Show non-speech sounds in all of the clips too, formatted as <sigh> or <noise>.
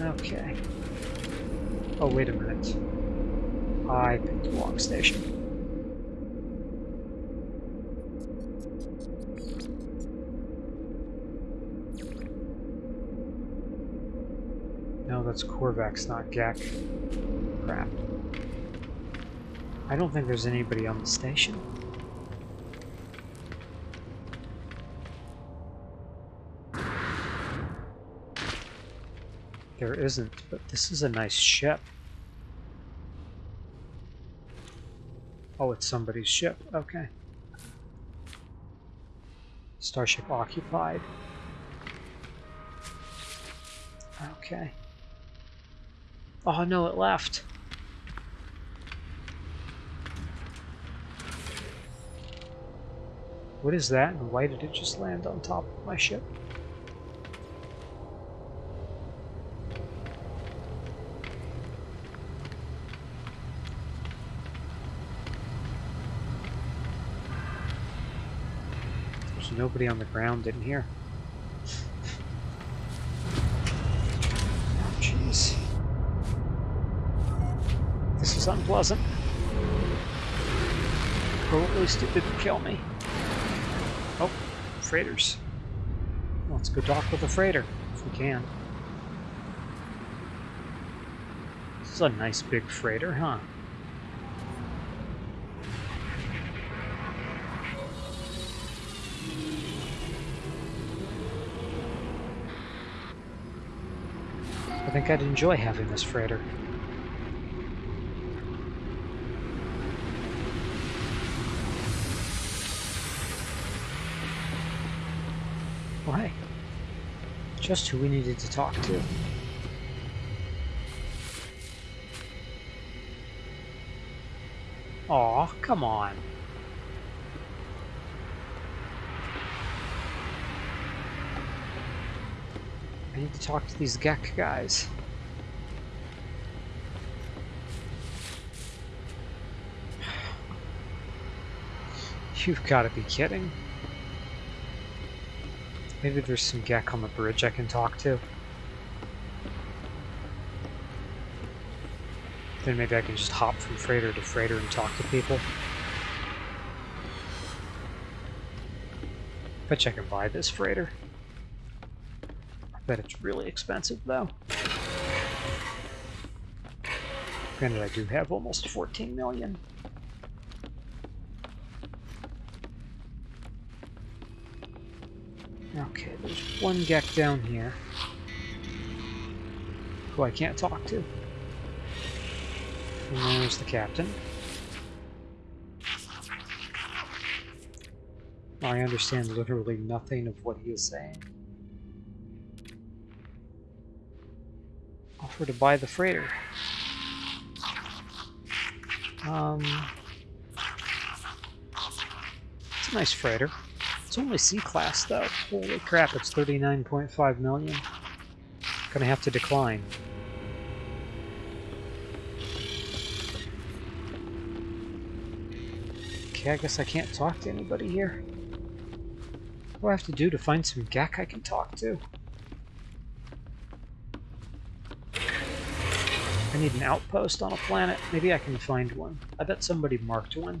Okay. Oh, wait a minute. I picked the wrong station. No, that's Korvax, not Gek. Crap. I don't think there's anybody on the station. There isn't, but this is a nice ship. Oh, it's somebody's ship. Okay. Starship occupied. Okay. Oh no, it left. What is that and why did it just land on top of my ship? There's nobody on the ground in here. Oh, jeez. This is unpleasant. Least it didn't kill me. Oh, freighters. Let's go dock with a freighter, if we can. This is a nice big freighter, huh? I think I'd enjoy having this freighter. Why? Just who we needed to talk to. Aw, come on. I need to talk to these Gek guys. You've got to be kidding. Maybe there's some Gek on the bridge I can talk to. Then maybe I can just hop from freighter to freighter and talk to people. Bet I can buy this freighter. Bet it's really expensive though. Granted, I do have almost 14 million. Okay, there's one Gek down here who I can't talk to. And there's the captain. I understand literally nothing of what he is saying. Offer to buy the freighter. Um, it's a nice freighter. It's only C-class though. Holy crap, it's 39.5 million. Gonna have to decline. Okay, I guess I can't talk to anybody here. What do I have to do to find some Gek I can talk to? Need an outpost on a planet. Maybe I can find one. I bet somebody marked one.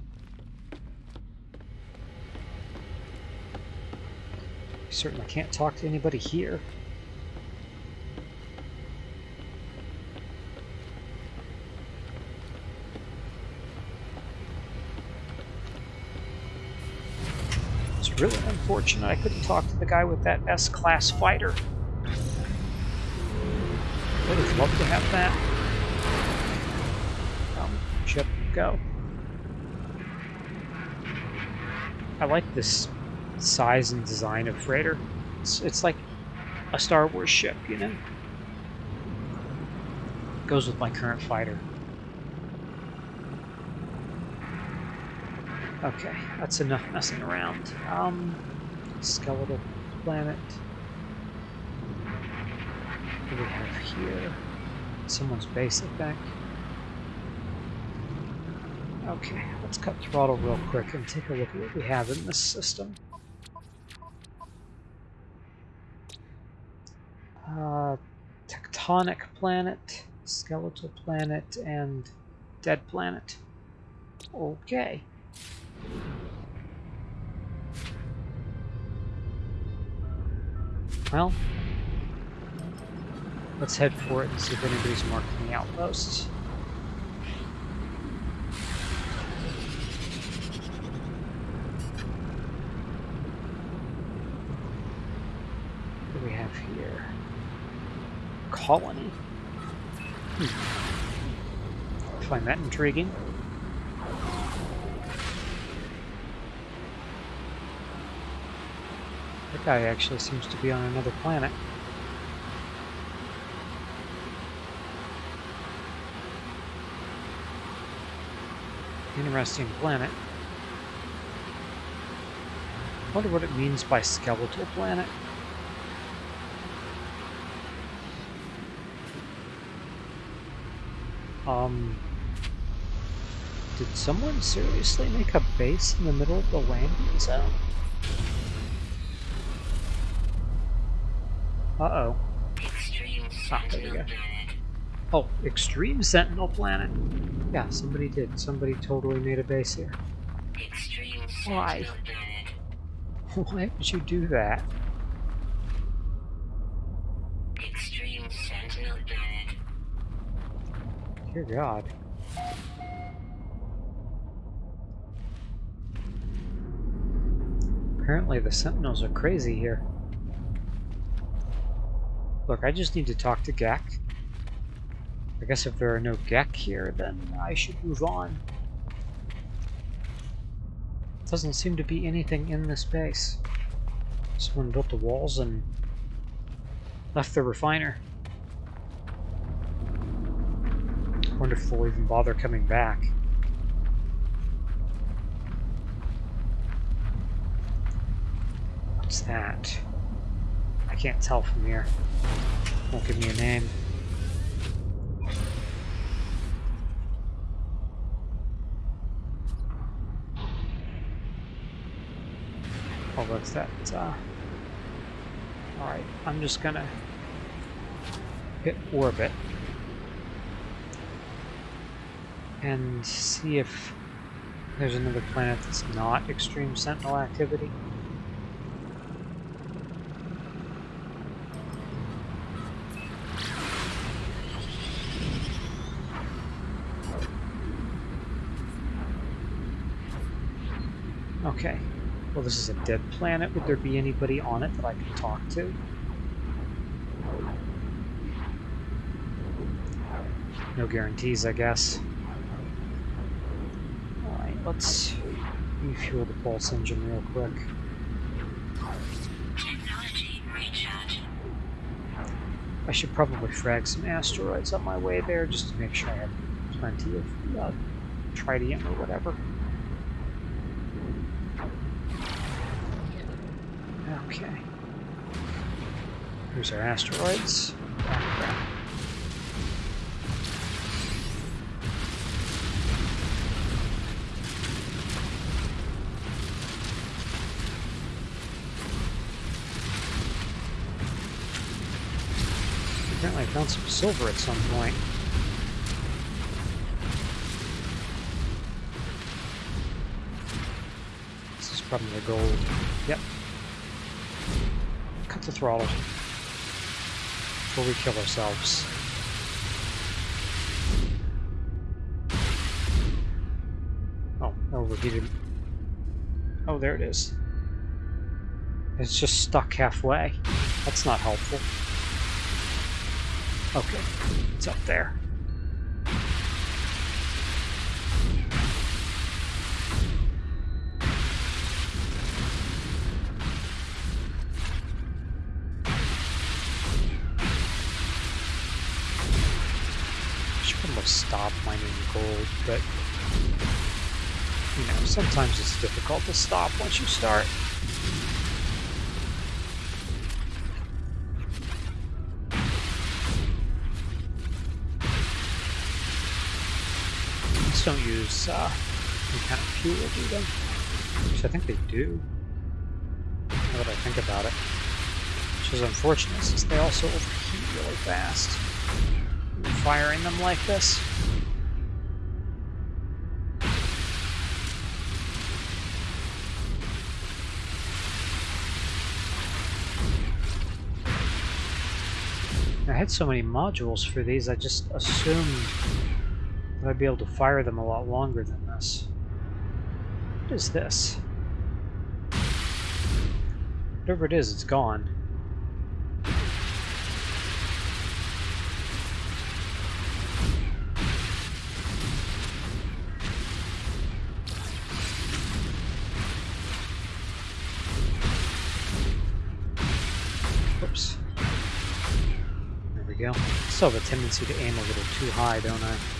Certainly can't talk to anybody here. It's really unfortunate I couldn't talk to the guy with that S-class fighter. Would have loved to have that. Um, ship, go. I like this size and design of freighter. It's, it's like a Star Wars ship, you know? Goes with my current fighter. Okay, that's enough messing around. Um, skeletal planet. What do we have here? Someone's base, I think. Okay, let's cut throttle real quick and take a look at what we have in this system. Uh, tectonic planet, skeletal planet, and dead planet. Okay. Well, let's head for it and see if anybody's marking the outposts. What do we have here? Colony. Hmm. Find that intriguing. That guy actually seems to be on another planet. Interesting planet. wonder what it means by skeletal planet. Um, did someone seriously make a base in the middle of the landing zone? Uh-oh. Ah, there we go. Oh, Extreme Sentinel Planet. Yeah, somebody did. Somebody totally made a base here. Why? <laughs> Why would you do that? Dear God. Apparently the Sentinels are crazy here. Look, I just need to talk to Gek. I guess if there are no Gek here, then I should move on. Doesn't seem to be anything in this base. Someone built the walls and left the refiner. Wonder if they'll even bother coming back. What's that? I can't tell from here. Won't give me a name. Oh, what's that? Uh, Alright, I'm just gonna hit orbit and see if there's another planet that's not extreme sentinel activity. Okay. Well, this is a dead planet. Would there be anybody on it that I can talk to? No guarantees, I guess. Let's refuel the pulse engine real quick. I should probably frag some asteroids on my way there just to make sure I have plenty of uh, tritium or whatever. Okay. Here's our asteroids. Found some silver at some point. This is probably gold. Yep, cut the throttle before we kill ourselves. Oh, overheated. Oh, there it is. It's just stuck halfway. That's not helpful. Okay, it's up there. Should almost stop mining gold, but you know, sometimes it's difficult to stop once you start. Don't use uh, any kind of fuel, do they? Which I think they do. Now that I think about it. Which is unfortunate since they also overheat really fast. Firing them like this. I had so many modules for these, I just assumed that I'd be able to fire them a lot longer than this. What is this? Whatever it is, it's gone. Oops. There we go. Still have a tendency to aim a little too high, don't I?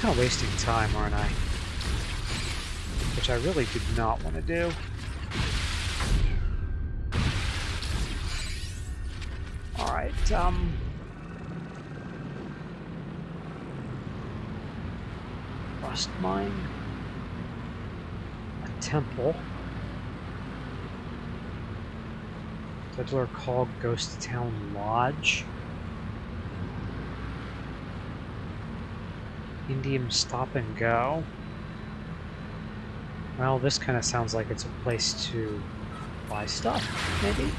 Kind of wasting time, aren't I? Which I really did not want to do. Alright, um... Rust mine. A temple. Fiddler called Ghost Town Lodge. Indian Stop and Go. Well, this kind of sounds like it's a place to buy stuff, maybe?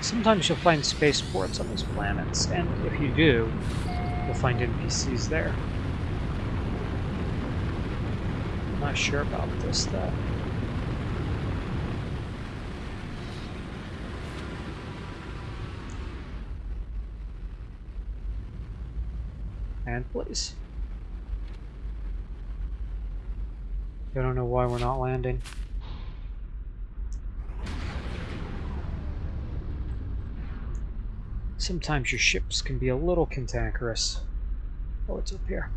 Sometimes you'll find spaceports on these planets, and if you do, you'll find NPCs there. I'm not sure about this, though. And please. I don't know why we're not landing. Sometimes your ships can be a little cantankerous. Oh, it's up here.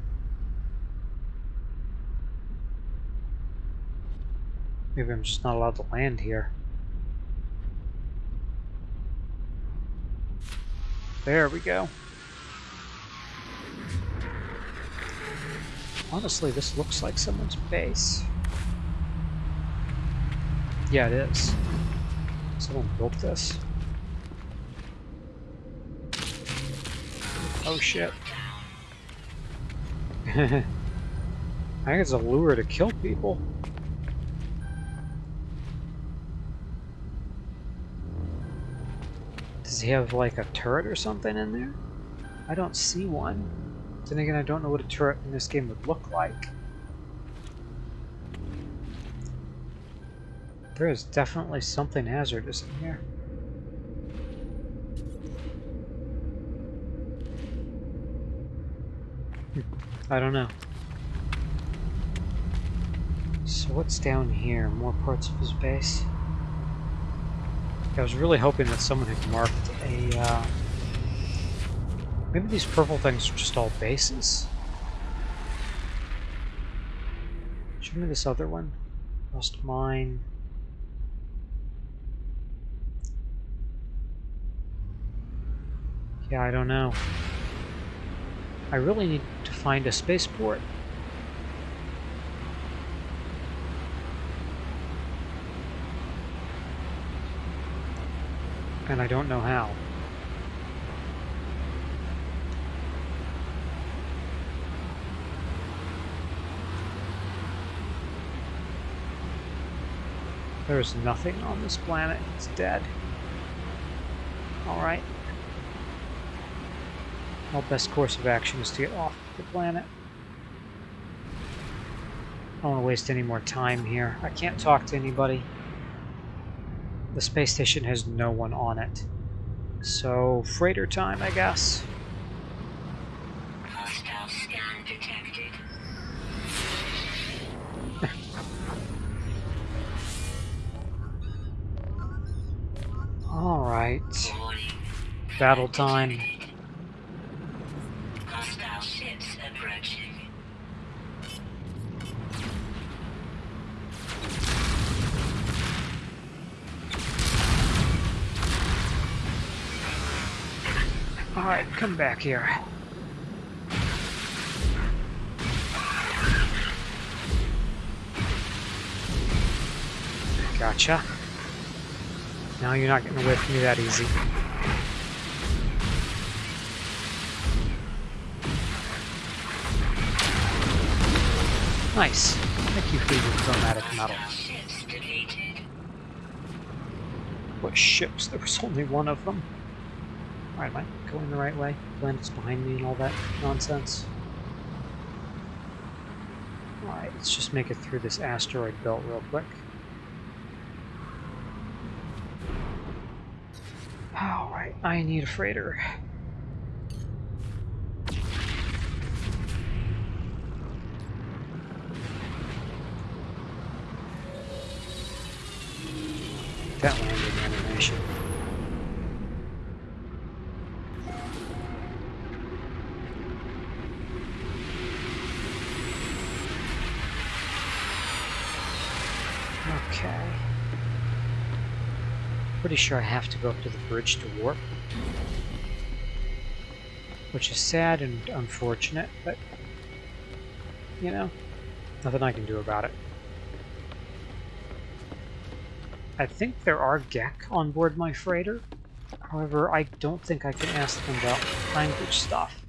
Maybe I'm just not allowed to land here. There we go. Honestly, this looks like someone's base. Yeah, it is. Someone built this. Oh shit. <laughs> I think it's a lure to kill people. Does he have like a turret or something in there? I don't see one. Then again, I don't know what a turret in this game would look like. There is definitely something hazardous in here. Hmm. I don't know. So what's down here? More parts of his base? I was really hoping that someone had marked a uh, Maybe these purple things are just all bases. Show me this other one. Rust mine. Yeah, I don't know. I really need to find a spaceport. And I don't know how. There's nothing on this planet. It's dead. Alright. Our best course of action is to get off the planet. I don't want to waste any more time here. I can't talk to anybody. The space station has no one on it. So, freighter time, I guess. Battle time. Alright, come back here. Gotcha. Now you're not getting away from me that easy. Nice. Thank you for your chromatic metal. What ships? There was only one of them. Alright, am I going the right way? Planets behind me and all that nonsense. Alright, let's just make it through this asteroid belt real quick. Alright, I need a freighter. That landing animation. Okay. Pretty sure I have to go up to the bridge to warp. Which is sad and unfortunate, but, you know, nothing I can do about it. I think there are Gek on board my freighter. However, I don't think I can ask them about language stuff.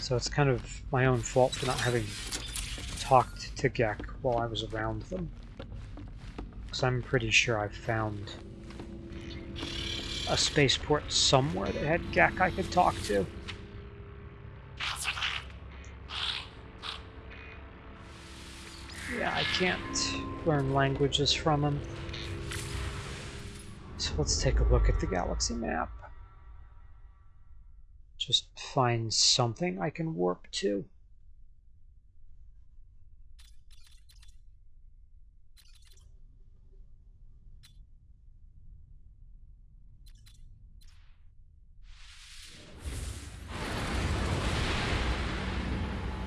So it's kind of my own fault for not having talked to Gek while I was around them. Because I'm pretty sure I've found a spaceport somewhere that had Gek I could talk to. Yeah, I can't learn languages from him. Let's take a look at the galaxy map. Just find something I can warp to.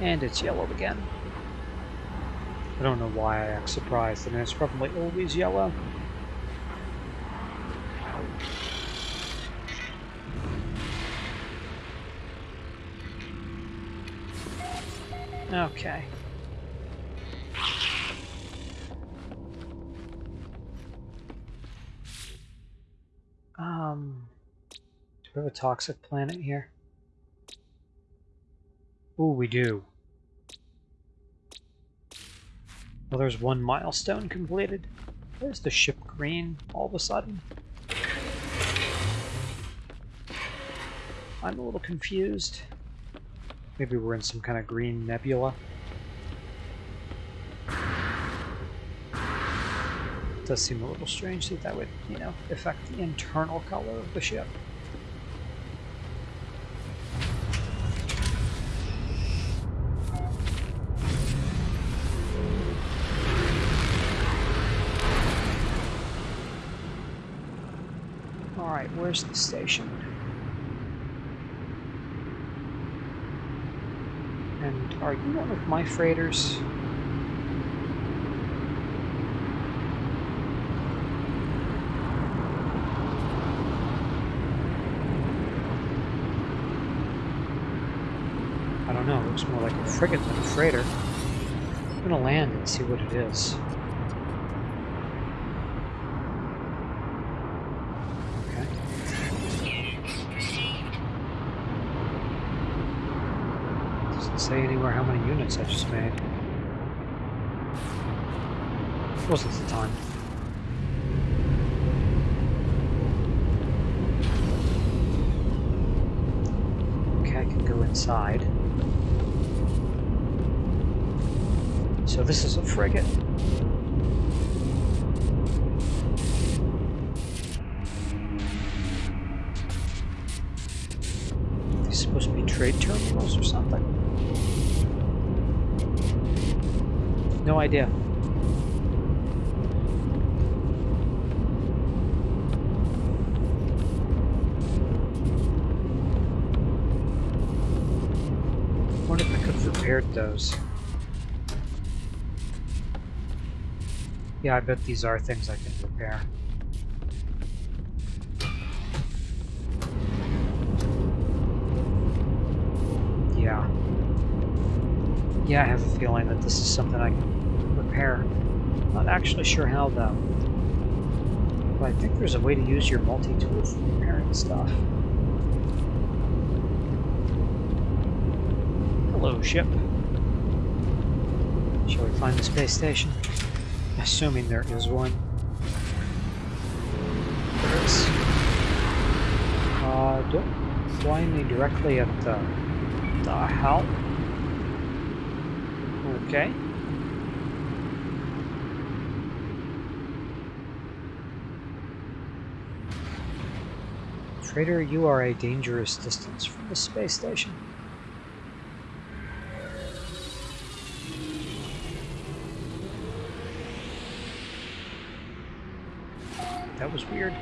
And it's yellow again. I don't know why I act surprised. Mean, it's probably always yellow. Okay. Um, do we have a toxic planet here? Oh, we do. Well, there's one milestone completed. There's the ship green all of a sudden. I'm a little confused. Maybe we're in some kind of green nebula. It does seem a little strange that that would, you know, affect the internal color of the ship. Alright, where's the station? And are you one of my freighters? I don't know, it looks more like a frigate than a freighter. I'm gonna land and see what it is. Anywhere how many units I just made. Wasn't the time. Okay, I can go inside. So this is a frigate. These supposed to be trade terminals or something? No idea. wonder if I could have repaired those. Yeah, I bet these are things I can repair. Yeah. Yeah, I have a feeling that this is something I can repair. Not actually sure how though. But I think there's a way to use your multi-tool for repairing stuff. Hello, ship. Shall we find the space station? Assuming there is one. There is. Uh, don't fly me directly at the... the hell? Okay. Trader, you are a dangerous distance from the space station. That was weird.